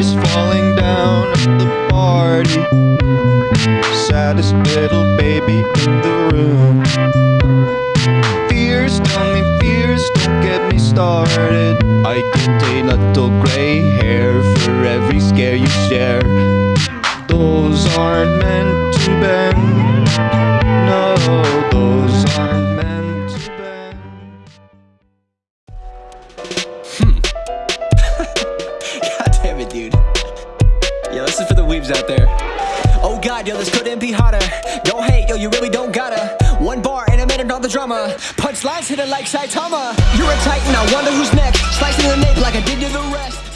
Tears falling down at the party. Saddest little baby in the room. Fears, tell me fears, don't get me started. I get a little gray hair for every scare you share. Those aren't meant to bend. Yo, this is for the weebs out there. Oh god, yo, this couldn't be hotter. Don't hate, yo, you really don't gotta. One bar and a minute on the drama. Punchlines hit it like Saitama. You're a titan, I wonder who's next. Slicing the nape like I did to the rest.